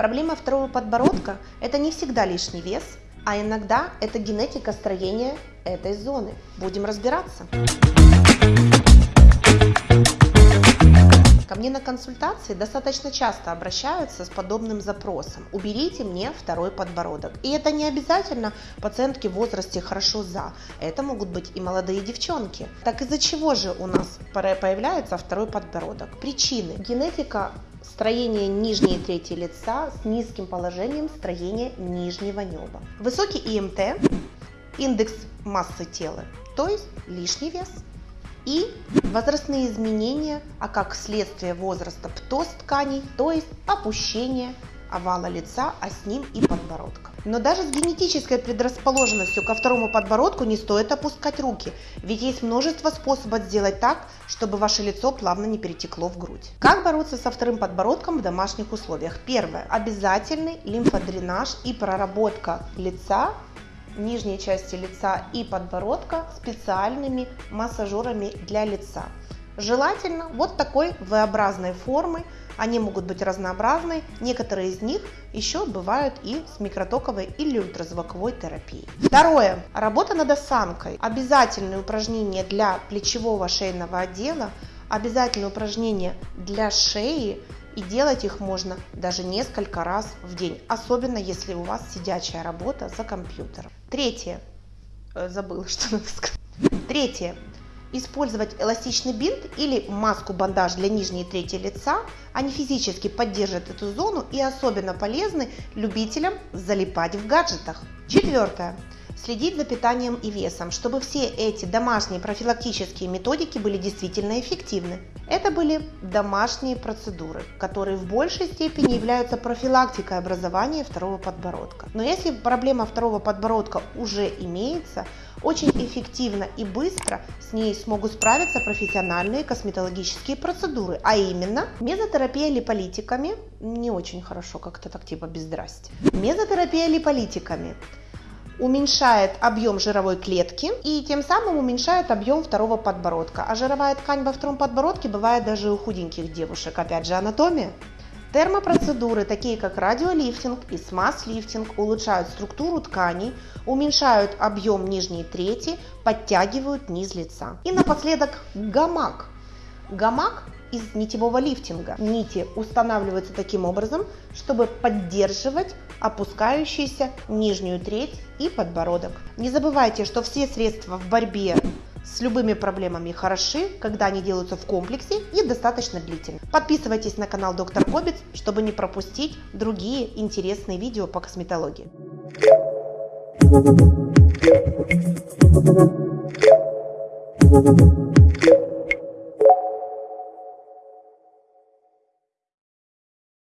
Проблема второго подбородка – это не всегда лишний вес, а иногда это генетика строения этой зоны. Будем разбираться. Ко мне на консультации достаточно часто обращаются с подобным запросом. Уберите мне второй подбородок. И это не обязательно пациентки в возрасте хорошо за. Это могут быть и молодые девчонки. Так из-за чего же у нас появляется второй подбородок? Причины. Генетика строение нижней трети лица с низким положением строения нижнего неба. Высокий ИМТ, индекс массы тела, то есть лишний вес – и возрастные изменения, а как следствие возраста птоз тканей, то есть опущение овала лица, а с ним и подбородка. Но даже с генетической предрасположенностью ко второму подбородку не стоит опускать руки, ведь есть множество способов сделать так, чтобы ваше лицо плавно не перетекло в грудь. Как бороться со вторым подбородком в домашних условиях? Первое. Обязательный лимфодренаж и проработка лица нижней части лица и подбородка специальными массажерами для лица. Желательно вот такой V-образной формы, они могут быть разнообразны, некоторые из них еще бывают и с микротоковой или ультразвуковой терапией. Второе. Работа над осанкой. Обязательные упражнения для плечевого шейного отдела, обязательные упражнения для шеи, и делать их можно даже несколько раз в день, особенно если у вас сидячая работа за компьютером. Третье. Э, забыла, что надо сказать. Третье. Использовать эластичный бинт или маску-бандаж для нижней трети лица. Они физически поддержат эту зону и особенно полезны любителям залипать в гаджетах. Четвертое следить за питанием и весом, чтобы все эти домашние профилактические методики были действительно эффективны. Это были домашние процедуры, которые в большей степени являются профилактикой образования второго подбородка. Но если проблема второго подбородка уже имеется, очень эффективно и быстро с ней смогут справиться профессиональные косметологические процедуры, а именно мезотерапия липолитиками, не очень хорошо как-то так типа без здрасте, мезотерапия липолитиками уменьшает объем жировой клетки и тем самым уменьшает объем второго подбородка. А жировая ткань во втором подбородке бывает даже у худеньких девушек. Опять же анатомия. Термопроцедуры, такие как радиолифтинг и смаз-лифтинг, улучшают структуру тканей, уменьшают объем нижней трети, подтягивают низ лица. И напоследок гамак. Гамак из нитевого лифтинга. Нити устанавливаются таким образом, чтобы поддерживать опускающуюся нижнюю треть и подбородок. Не забывайте, что все средства в борьбе с любыми проблемами хороши, когда они делаются в комплексе и достаточно длительно. Подписывайтесь на канал Доктор Кобец, чтобы не пропустить другие интересные видео по косметологии.